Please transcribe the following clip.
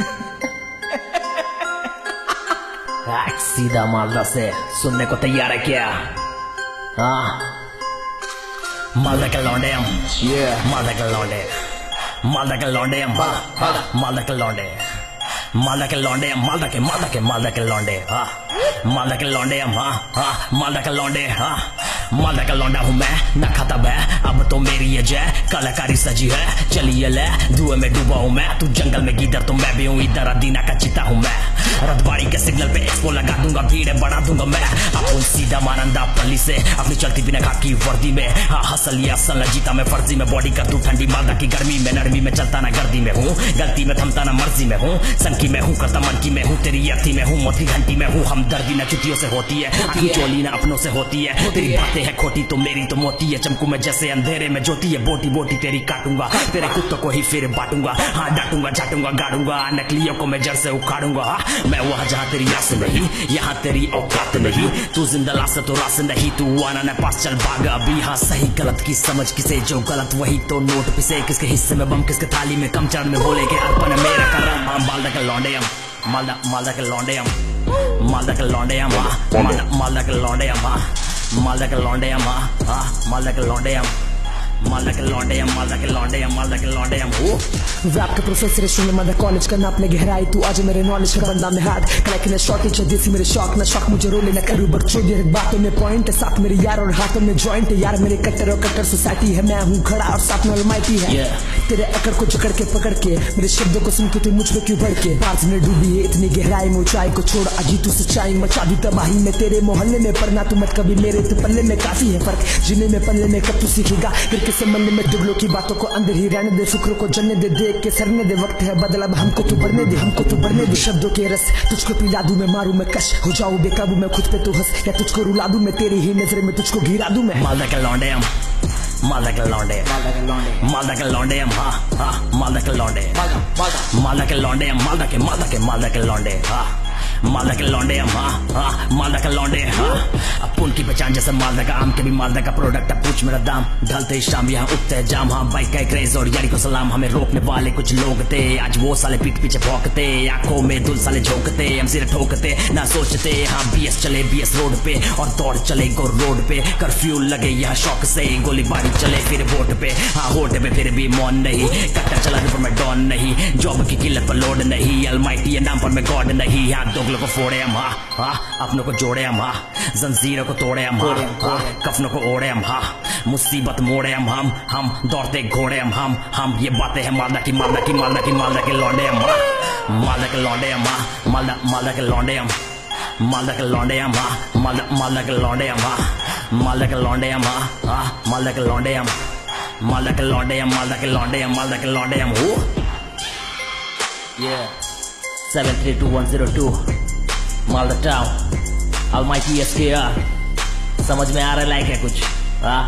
सीधा मालदा से सुनने को तैयार है क्या? हाँ। मालदा के लौंडे हम। मालदा के लौंडे। मालदा के लौंडे हम। हाँ मालदा के लौंडे। मालदा के लौंडे हम। मालदा के मालदा के मालदा के लौंडे। हाँ। मालदा के लौंडे हम। हाँ हाँ। मालदा के लौंडे। हाँ। मालदा का लौंडा हूँ मैं। न खाता बै तो मेरी ये जय, कलाकारी सजी है चलिए ले धुएँ में डूबा हूँ मैं, तू जंगल में गिदर तो मैं भी हूँ इधर, अदीना का चिता हूँ मैं। रथबाड़ी के सिग्नल पे एक्सपो लगा दूँगा, भीड़ बढ़ा दूँगा मैं। अपन सीधा मानंदा पल्ली से, अपनी चलती बिना खाकी वर्दी में। हाँ हसल या असल जीता मैं, फर्जी में बॉडी कर तू ठंडी मालदा की गर्मी में, नरमी में चलता ना गर्दी में हूँ। गलती में थमता ना मर्ज़ी में हूँ। सनकी में हूँ, करता मन की में हूँ, तेरी अर्थी में हूँ मोती घंटी में हूँ। हम दर्दी ना चुतियों से होती है चोली ना अपनों से होती है। तेरी बातें है खोटी तो मेरी तो मोती है, चमकू में जैसे अंधेरे में ज्योति है, बोटी बोटी तेरी काटूँगा। तेरे कुत्तों को ही फिर बांटूँगा। हाँ डांटूँगा, झाटूँगा, गाड़ूँगा, नकलियों को मैं जड़ से उखाड़ूँगा। मैं वहाँ जहाँ तेरी आस नहीं, यहाँ तेरी औकात नहीं। तू ज़िंदा लाश तो रास नहीं, तू आना न पास, चल भागा। अभी हाँ सही गलत की समझ किसे, जो गलत वही तो नोट पिसे। किसके हिस्से में बम, किसके थाली में कम चरण में बोले के अर्पण मेरा करम। हाँ मालदा के लौंडे हम, मालदा मालदा के लौंडे हम, मालदा के लौंडे हम हाँ मालदा मालदा के लौंडे हम हाँ मालदा के लौंडे हम मालदा के लौंडे हम। मालदा के लौंडे हम मालदा के लौंडे हम मालदा के लौंडे हम हो रैप का प्रोफेसर है सुनने मदर कॉलेज का नापने गहराई तू। आज मेरे नॉलेज का बंदा में हाथ कलेक्ट ने शॉर्टेज है देसी मेरे शौक ना शौक मुझे रोले ना करूँ बच्चों ये बातों में पॉइंट है। साथ मेरे यार और हाथों में जॉइंट है। यार मेरे कट्टर और कट्टर सोसाइटी है। मैं हूँ खड़ा और साथ में अलमाइटी है। Yeah. तेरे अकड़ को जकड़ के पकड़ के मेरे शब्दों को सुन के तू मुझ पे क्यों बढ़ के में डूबी है इतनी गहराई में ऊंचाई को छोड़। अजी तू सच्चाई मचा दी तबाही में तेरे मोहल्ले में। पढ़ना तू मत कभी मेरे तो पल्ले में काफ़ी है फ़र्क। जिन्हें में पल्ले में कब तू सीखेगा? किसे मल्ले में दुगलों की बातों को अंदर ही रहने दे शुक्र को जलने दे देख के सरने दे वक्त है बदला हमको तू बढ़ने दे हमको तू बढ़ने दे। शब्दों के रस तुझको पिला दूँ मैं मारूं मैं कश हो जाऊँ बेकाबू मैं खुद पे तू हंस या तुझको रुला दूँ मैं तेरी ही नज़र में तुझको गिरा दूँ मैं। मालदा के लौंडे हम मालदा के लौंडे। मालदा के लौंडे। के हम हाँ हाँ मालदा के लौंडे। मालदा के लौंडे हम मालदा के मालदा के मालदा के लौंडे हाँ। मालदा के लौंडे हम हाँ हाँ मालदा के लौंडे हाँ। अब उनकी पहचान जैसे मालदा का आम के भी मालदा का प्रोडक्ट अब पूछ मेरा दाम, ढलते ही शाम यहाँ उठते हैं जाम। हाँ बाइक का क्रेज और यारी को सलाम। हमें रोकने वाले कुछ लोग थे। आज वो साले पीठ पीछे भौंकते, आँखों में दुल साले झोंकते हम सिर ठोकते, ना सोचते। हाँ बीएस चले बीएस रोड पे और दौड़ चले गो रोड पे। कर्फ्यू लगे यहाँ शौक से, गोलीबारी चले फिर वोट पे। हाँ होट पे फिर भी मौन नहीं। कट्टा चला पर मैं डॉन नहीं। जॉब की किल्लत पर लोड नहीं। अलमाइटी नाम पर मैं गॉड नहीं। हाँ दोगलों को फोड़े हम हाँ हाँ अपनों को जोड़े हम हाँ जंजीरों को तोड़े हम हाँ हाँ कफनों को ओढ़े हम हाँ मुसीबत मोड़े हम हम हम दौड़ते घोड़े हम हम हम ये बातें हैं मालदा की मालदा की मालदा की मालदा के लौंडे हम हाँ मालदा के लौंडे हम हाँ मालदा मालदा के लौंडे हम मालदा के लौंडे हम हाँ मालदा मालदा के लौंडे हम हाँ मालदा के लौंडे हम हाँ हाँ मालदा के लौंडे हम मालदा के लौंडे हम मालदा के लौंडे हम मालदा के लौंडे हम हो Yeah. 732102 Malda town almighty SKR समझ में आ रहा है लाइक है कुछ हाँ?